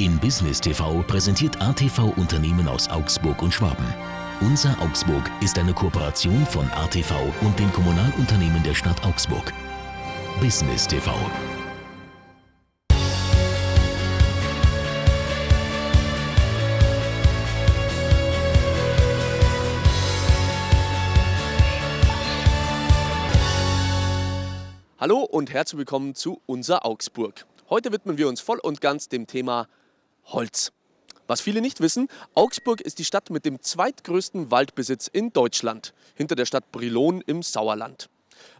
In Business TV präsentiert ATV Unternehmen aus Augsburg und Schwaben. Unser Augsburg ist eine Kooperation von ATV und den Kommunalunternehmen der Stadt Augsburg. Business TV. Hallo und herzlich willkommen zu Unser Augsburg. Heute widmen wir uns voll und ganz dem Thema Holz. Was viele nicht wissen, Augsburg ist die Stadt mit dem zweitgrößten Waldbesitz in Deutschland, hinter der Stadt Brilon im Sauerland.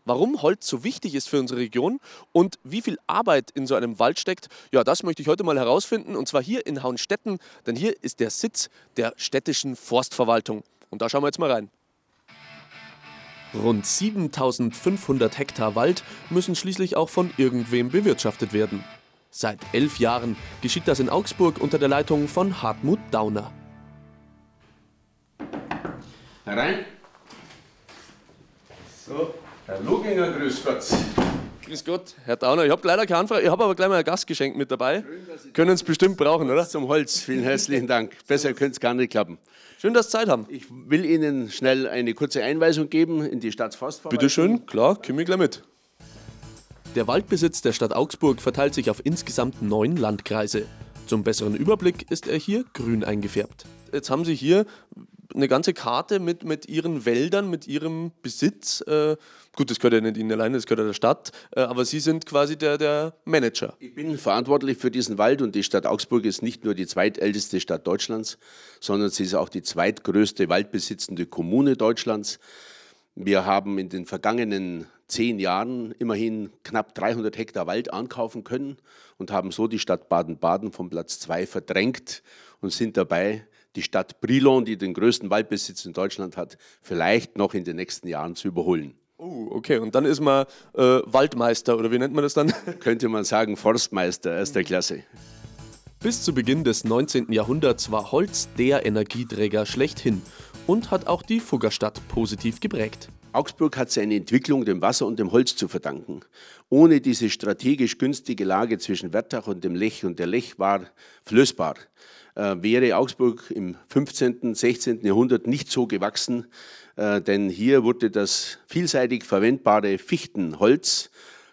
Warum Holz so wichtig ist für unsere Region und wie viel Arbeit in so einem Wald steckt, ja, das möchte ich heute mal herausfinden und zwar hier in Hauenstetten, denn hier ist der Sitz der städtischen Forstverwaltung. Und da schauen wir jetzt mal rein. Rund 7500 Hektar Wald müssen schließlich auch von irgendwem bewirtschaftet werden. Seit elf Jahren geschieht das in Augsburg unter der Leitung von Hartmut Dauner. Herein. So, Herr Luginger, grüß Gott. Grüß Gott, Herr Dauner. Ich habe leider keine Anfrage, ich habe aber gleich mal ein Gastgeschenk mit dabei. Können es bestimmt brauchen, oder? Zum Holz, vielen herzlichen Dank. Besser könnte es gar nicht klappen. Schön, dass Sie Zeit haben. Ich will Ihnen schnell eine kurze Einweisung geben in die Stadtforstverwaltung. Bitte schön, klar, komme ich gleich mit. Der Waldbesitz der Stadt Augsburg verteilt sich auf insgesamt neun Landkreise. Zum besseren Überblick ist er hier grün eingefärbt. Jetzt haben Sie hier eine ganze Karte mit, mit Ihren Wäldern, mit Ihrem Besitz. Äh, gut, das gehört ja nicht Ihnen alleine, das gehört ja der Stadt, äh, aber Sie sind quasi der, der Manager. Ich bin verantwortlich für diesen Wald und die Stadt Augsburg ist nicht nur die zweitälteste Stadt Deutschlands, sondern sie ist auch die zweitgrößte waldbesitzende Kommune Deutschlands. Wir haben in den vergangenen zehn Jahren immerhin knapp 300 Hektar Wald ankaufen können und haben so die Stadt Baden-Baden vom Platz zwei verdrängt und sind dabei, die Stadt Brilon, die den größten Waldbesitz in Deutschland hat, vielleicht noch in den nächsten Jahren zu überholen. Oh, okay. Und dann ist man äh, Waldmeister oder wie nennt man das dann? Könnte man sagen, Forstmeister erster Klasse. Bis zu Beginn des 19. Jahrhunderts war Holz der Energieträger schlechthin und hat auch die Fuggerstadt positiv geprägt. Augsburg hat seine Entwicklung dem Wasser und dem Holz zu verdanken. Ohne diese strategisch günstige Lage zwischen Wertach und dem Lech, und der Lech war flößbar, äh, wäre Augsburg im 15., 16. Jahrhundert nicht so gewachsen, äh, denn hier wurde das vielseitig verwendbare Fichtenholz,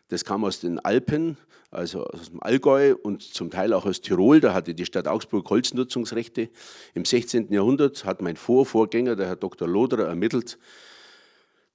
das kam aus den Alpen, also aus dem Allgäu und zum Teil auch aus Tirol. Da hatte die Stadt Augsburg Holznutzungsrechte. Im 16. Jahrhundert hat mein Vorvorgänger, der Herr Dr. Loderer, ermittelt,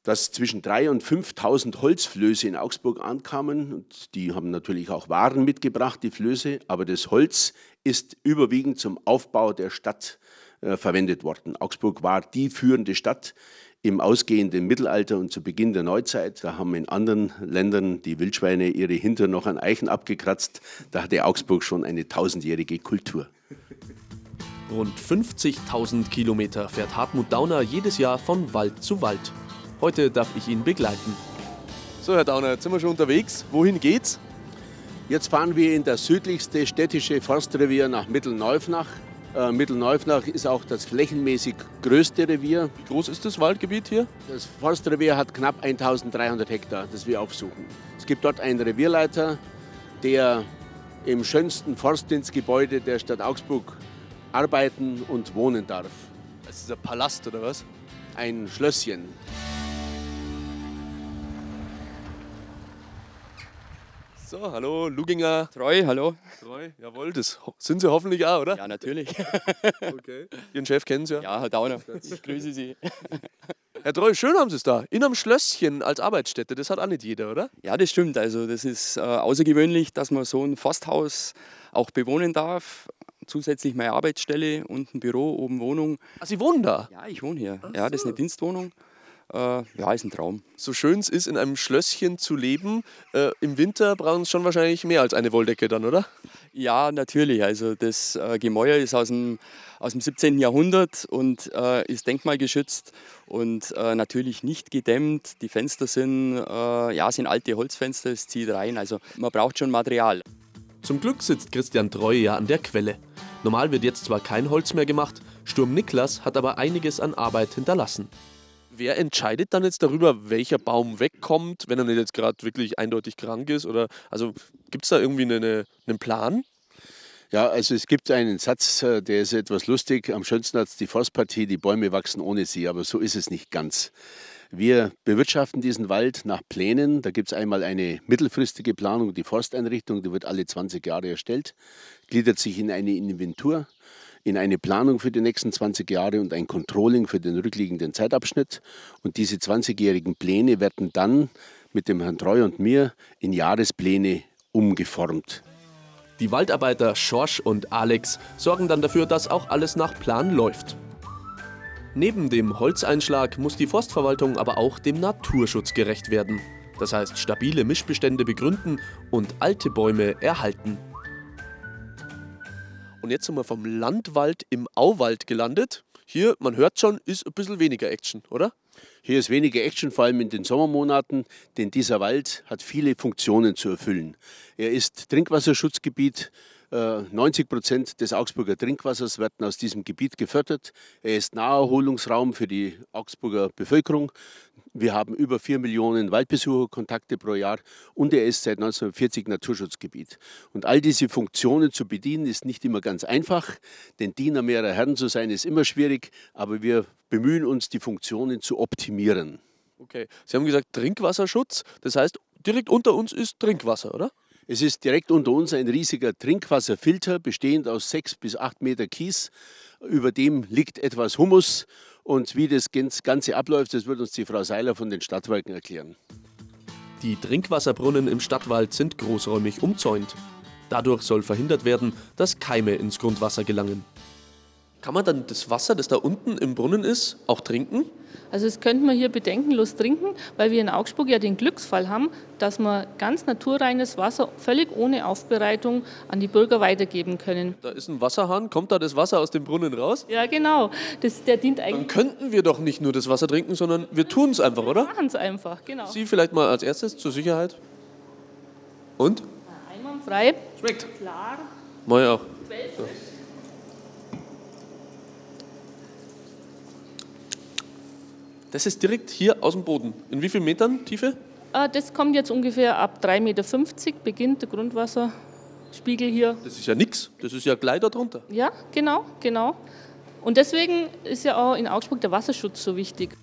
dass zwischen 3.000 und 5.000 Holzflöße in Augsburg ankamen. Und die haben natürlich auch Waren mitgebracht, die Flöße. Aber das Holz ist überwiegend zum Aufbau der Stadt äh, verwendet worden. Augsburg war die führende Stadt im ausgehenden Mittelalter und zu Beginn der Neuzeit. Da haben in anderen Ländern die Wildschweine ihre Hintern noch an Eichen abgekratzt. Da hatte Augsburg schon eine tausendjährige Kultur. Rund 50.000 Kilometer fährt Hartmut Dauner jedes Jahr von Wald zu Wald. Heute darf ich ihn begleiten. So, Herr Dauner, jetzt sind wir schon unterwegs. Wohin geht's? Jetzt fahren wir in das südlichste städtische Forstrevier nach Mittelneufnach. Äh, Mittelneufnach ist auch das flächenmäßig größte Revier. Wie groß ist das Waldgebiet hier? Das Forstrevier hat knapp 1300 Hektar, das wir aufsuchen. Es gibt dort einen Revierleiter, der im schönsten Forstdienstgebäude der Stadt Augsburg arbeiten und wohnen darf. Das ist ein Palast oder was? Ein Schlösschen. So, hallo, Luginger. Treu, hallo. Treu, jawohl, das sind Sie hoffentlich auch, oder? Ja, natürlich. Okay. Ihren Chef kennen Sie ja? Ja, Herr Dauner, ich grüße Sie. Herr Treu, schön haben Sie es da. In einem Schlösschen als Arbeitsstätte, das hat auch nicht jeder, oder? Ja, das stimmt. Also das ist äh, außergewöhnlich, dass man so ein Forsthaus auch bewohnen darf. Zusätzlich meine Arbeitsstelle, unten Büro, oben Wohnung. Ach, Sie wohnen da? Ja, ich wohne hier. Ja, das ist eine Dienstwohnung. Äh, ja, ist ein Traum. So schön es ist, in einem Schlösschen zu leben, äh, im Winter brauchen es schon wahrscheinlich mehr als eine Wolldecke dann, oder? Ja, natürlich. Also das äh, Gemäuer ist aus dem, aus dem 17. Jahrhundert und äh, ist denkmalgeschützt und äh, natürlich nicht gedämmt. Die Fenster sind, äh, ja, sind alte Holzfenster, es zieht rein. Also man braucht schon Material. Zum Glück sitzt Christian Treue ja an der Quelle. Normal wird jetzt zwar kein Holz mehr gemacht, Sturm Niklas hat aber einiges an Arbeit hinterlassen. Wer entscheidet dann jetzt darüber, welcher Baum wegkommt, wenn er nicht jetzt gerade wirklich eindeutig krank ist? Oder also gibt es da irgendwie eine, einen Plan? Ja, also es gibt einen Satz, äh, der ist etwas lustig. Am schönsten hat es die Forstpartie, die Bäume wachsen ohne sie, aber so ist es nicht ganz. Wir bewirtschaften diesen Wald nach Plänen. Da gibt es einmal eine mittelfristige Planung, die Forsteinrichtung, die wird alle 20 Jahre erstellt, gliedert sich in eine Inventur, in eine Planung für die nächsten 20 Jahre und ein Controlling für den rückliegenden Zeitabschnitt. Und diese 20-jährigen Pläne werden dann mit dem Herrn Treu und mir in Jahrespläne umgeformt. Die Waldarbeiter Schorsch und Alex sorgen dann dafür, dass auch alles nach Plan läuft. Neben dem Holzeinschlag muss die Forstverwaltung aber auch dem Naturschutz gerecht werden. Das heißt, stabile Mischbestände begründen und alte Bäume erhalten. Und jetzt sind wir vom Landwald im Auwald gelandet. Hier, man hört schon, ist ein bisschen weniger Action, oder? Hier ist weniger Action, vor allem in den Sommermonaten, denn dieser Wald hat viele Funktionen zu erfüllen. Er ist Trinkwasserschutzgebiet, 90 äh, Prozent des Augsburger Trinkwassers werden aus diesem Gebiet gefördert. Er ist Naherholungsraum für die Augsburger Bevölkerung. Wir haben über 4 Millionen Waldbesucherkontakte pro Jahr und er ist seit 1940 Naturschutzgebiet. Und all diese Funktionen zu bedienen ist nicht immer ganz einfach, denn Diener mehrerer Herren zu sein ist immer schwierig, aber wir bemühen uns, die Funktionen zu optimieren. Okay, Sie haben gesagt Trinkwasserschutz, das heißt direkt unter uns ist Trinkwasser, oder? Es ist direkt unter uns ein riesiger Trinkwasserfilter, bestehend aus sechs bis acht Meter Kies. Über dem liegt etwas Humus. Und wie das Ganze abläuft, das wird uns die Frau Seiler von den Stadtwerken erklären. Die Trinkwasserbrunnen im Stadtwald sind großräumig umzäunt. Dadurch soll verhindert werden, dass Keime ins Grundwasser gelangen. Kann man dann das Wasser, das da unten im Brunnen ist, auch trinken? Also das könnte man hier bedenkenlos trinken, weil wir in Augsburg ja den Glücksfall haben, dass wir ganz naturreines Wasser völlig ohne Aufbereitung an die Bürger weitergeben können. Da ist ein Wasserhahn, kommt da das Wasser aus dem Brunnen raus? Ja, genau. Das, der dient eigentlich. Dann könnten wir doch nicht nur das Wasser trinken, sondern wir tun es einfach, oder? Wir machen es einfach, genau. Sie vielleicht mal als erstes zur Sicherheit. Und? Einwandfrei. Schmeckt. Klar. Moi auch. So. Das ist direkt hier aus dem Boden. In wie vielen Metern Tiefe? Äh, das kommt jetzt ungefähr ab 3,50 Meter, beginnt der Grundwasserspiegel hier. Das ist ja nichts, das ist ja gleich da drunter. Ja, genau, genau. Und deswegen ist ja auch in Augsburg der Wasserschutz so wichtig.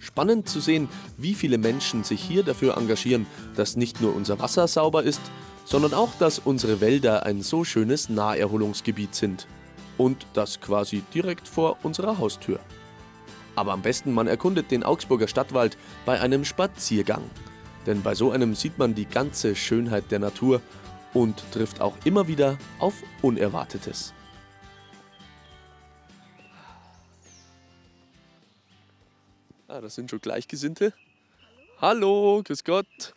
Spannend zu sehen, wie viele Menschen sich hier dafür engagieren, dass nicht nur unser Wasser sauber ist, sondern auch, dass unsere Wälder ein so schönes Naherholungsgebiet sind. Und das quasi direkt vor unserer Haustür. Aber am besten man erkundet den Augsburger Stadtwald bei einem Spaziergang. Denn bei so einem sieht man die ganze Schönheit der Natur und trifft auch immer wieder auf Unerwartetes. Ah, das sind schon Gleichgesinnte. Hallo, Hallo grüß Gott.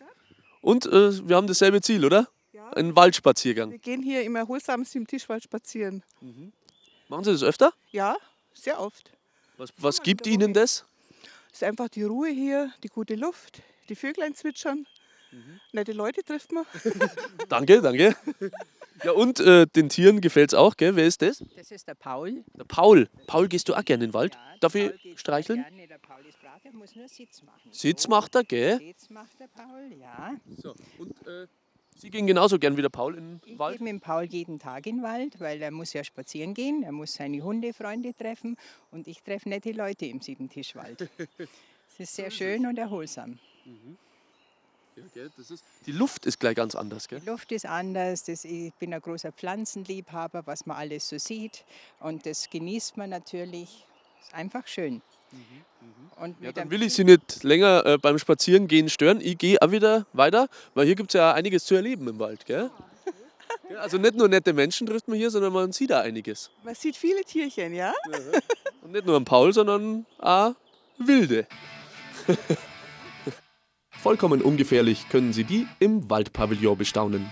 Und äh, wir haben dasselbe Ziel, oder? Ja. Ein Waldspaziergang. Wir gehen hier im erholsamsten Tischwald spazieren. Mhm. Machen Sie das öfter? Ja, sehr oft. Was, was gibt Ihnen das? Es ist einfach die Ruhe hier, die gute Luft, die Vöglein zwitschern. Mhm. Nette Leute trifft man. danke, danke. Ja, und äh, den Tieren gefällt es auch, gell? Wer ist das? Das ist der Paul. Der Paul. Paul, gehst du auch gerne in den Wald? Ja, Darf ich streicheln? Gerne. Der Paul ist brav, der muss nur Sitz machen. Sitz macht er, gell? Sitz macht der Paul, ja. So, und äh, Sie gehen genauso gern wie der Paul in den Wald? Ich gehe mit dem Paul jeden Tag in den Wald, weil er muss ja spazieren gehen, er muss seine Hundefreunde treffen und ich treffe nette Leute im Siebentischwald. Es ist sehr schön und erholsam. Mhm. Ja, gell, ist, die Luft ist gleich ganz anders, gell? Die Luft ist anders. Das, ich bin ein großer Pflanzenliebhaber, was man alles so sieht. Und das genießt man natürlich. Ist einfach schön. Und ja, dann will ich Sie nicht länger äh, beim Spazierengehen stören. Ich gehe auch wieder weiter, weil hier gibt es ja einiges zu erleben im Wald. Gell? Ja, also nicht nur nette Menschen trifft man hier, sondern man sieht da einiges. Man sieht viele Tierchen, ja? ja Und nicht nur am Paul, sondern auch wilde. Vollkommen ungefährlich können Sie die im Waldpavillon bestaunen.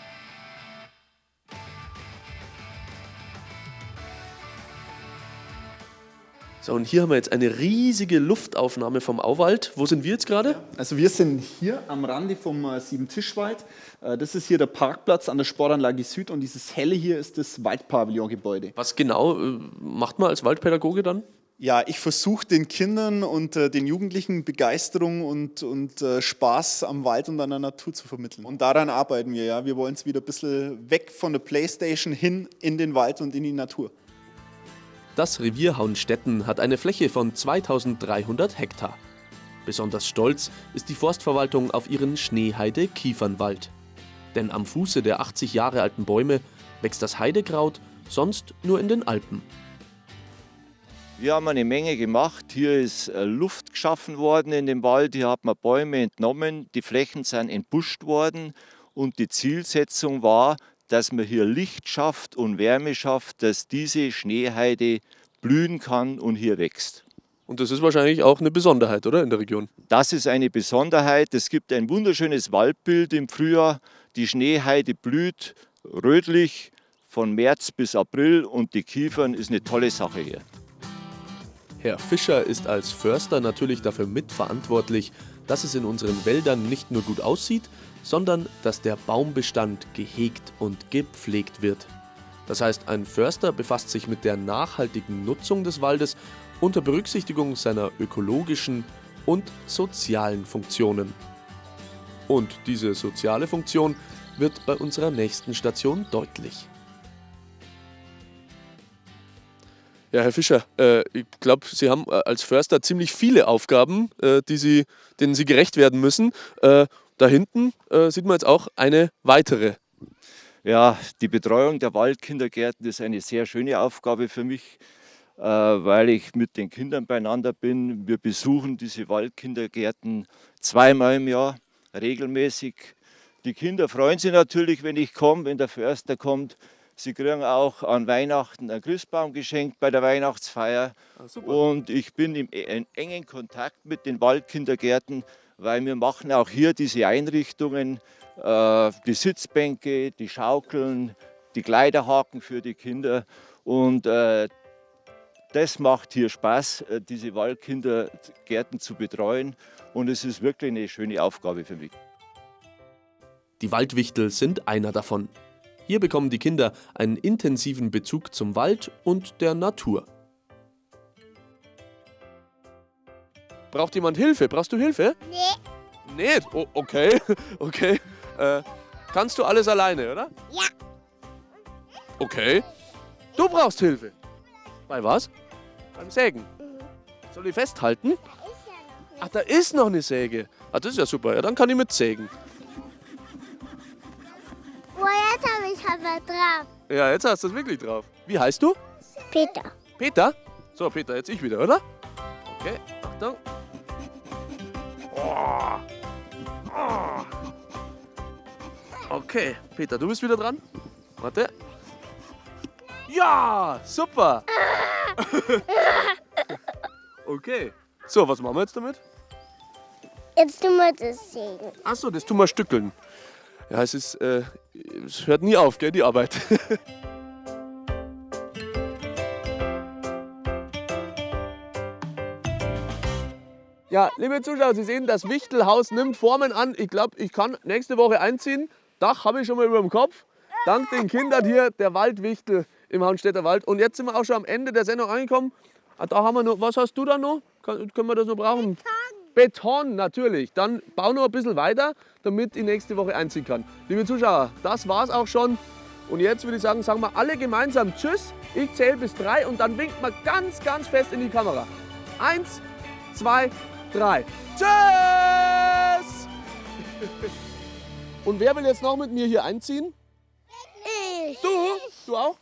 So, und hier haben wir jetzt eine riesige Luftaufnahme vom Auwald. Wo sind wir jetzt gerade? Also wir sind hier am Rande vom äh, Siebentischwald. Äh, das ist hier der Parkplatz an der Sportanlage Süd und dieses helle hier ist das Waldpavillongebäude. Was genau äh, macht man als Waldpädagoge dann? Ja, ich versuche den Kindern und äh, den Jugendlichen Begeisterung und, und äh, Spaß am Wald und an der Natur zu vermitteln. Und daran arbeiten wir, ja. Wir wollen es wieder ein bisschen weg von der Playstation hin in den Wald und in die Natur. Das Revier Hauenstetten hat eine Fläche von 2300 Hektar. Besonders stolz ist die Forstverwaltung auf ihren Schneeheide-Kiefernwald. Denn am Fuße der 80 Jahre alten Bäume wächst das Heidekraut sonst nur in den Alpen. Wir haben eine Menge gemacht. Hier ist äh, Luft geschaffen worden in dem Wald. Hier hat man Bäume entnommen. Die Flächen sind entbuscht worden. Und die Zielsetzung war, dass man hier Licht schafft und Wärme schafft, dass diese Schneeheide blühen kann und hier wächst. Und das ist wahrscheinlich auch eine Besonderheit, oder, in der Region? Das ist eine Besonderheit. Es gibt ein wunderschönes Waldbild im Frühjahr. Die Schneeheide blüht rötlich von März bis April und die Kiefern ist eine tolle Sache hier. Herr Fischer ist als Förster natürlich dafür mitverantwortlich, dass es in unseren Wäldern nicht nur gut aussieht, sondern dass der Baumbestand gehegt und gepflegt wird. Das heißt, ein Förster befasst sich mit der nachhaltigen Nutzung des Waldes unter Berücksichtigung seiner ökologischen und sozialen Funktionen. Und diese soziale Funktion wird bei unserer nächsten Station deutlich. Ja, Herr Fischer, äh, ich glaube, Sie haben äh, als Förster ziemlich viele Aufgaben, äh, die Sie, denen Sie gerecht werden müssen. Äh, da hinten äh, sieht man jetzt auch eine weitere. Ja, die Betreuung der Waldkindergärten ist eine sehr schöne Aufgabe für mich, äh, weil ich mit den Kindern beieinander bin. Wir besuchen diese Waldkindergärten zweimal im Jahr regelmäßig. Die Kinder freuen sich natürlich, wenn ich komme, wenn der Förster kommt. Sie kriegen auch an Weihnachten einen Christbaum geschenkt bei der Weihnachtsfeier. Ah, und ich bin im, in engen Kontakt mit den Waldkindergärten, weil wir machen auch hier diese Einrichtungen, äh, die Sitzbänke, die Schaukeln, die Kleiderhaken für die Kinder. Und äh, das macht hier Spaß, äh, diese Waldkindergärten zu betreuen. Und es ist wirklich eine schöne Aufgabe für mich. Die Waldwichtel sind einer davon. Hier bekommen die Kinder einen intensiven Bezug zum Wald und der Natur. Braucht jemand Hilfe? Brauchst du Hilfe? Nee. Nee? Oh, okay, okay. Äh, kannst du alles alleine, oder? Ja. Okay. Du brauchst Hilfe. Bei was? Beim Sägen. Soll ich festhalten? Ach, da ist noch eine Säge. Ah, das ist ja super. Ja, dann kann ich mitsägen. aber drauf. Ja, jetzt hast du es wirklich drauf. Wie heißt du? Peter. Peter? So, Peter, jetzt ich wieder, oder? Okay, Achtung. Oh. Oh. Okay, Peter, du bist wieder dran. Warte. Ja, super. okay. So, was machen wir jetzt damit? Jetzt tun wir das sägen. Achso, das tun wir stückeln. Ja, es ist, äh, es hört nie auf, gell, die Arbeit. ja, liebe Zuschauer, Sie sehen, das Wichtelhaus nimmt Formen an. Ich glaube, ich kann nächste Woche einziehen. Dach habe ich schon mal über dem Kopf. Dank den Kindern hier, der Waldwichtel im Haunstädter Wald. Und jetzt sind wir auch schon am Ende der Sendung angekommen. Ah, da haben wir noch, was hast du da noch? Kann, können wir das noch brauchen? Beton. Beton natürlich. Dann bau noch ein bisschen weiter, damit ich nächste Woche einziehen kann. Liebe Zuschauer, das war's auch schon. Und jetzt würde ich sagen, sagen wir alle gemeinsam Tschüss. Ich zähle bis drei und dann winkt man ganz, ganz fest in die Kamera. Eins, zwei, drei. Tschüss! Und wer will jetzt noch mit mir hier einziehen? Ich. Du? Du auch?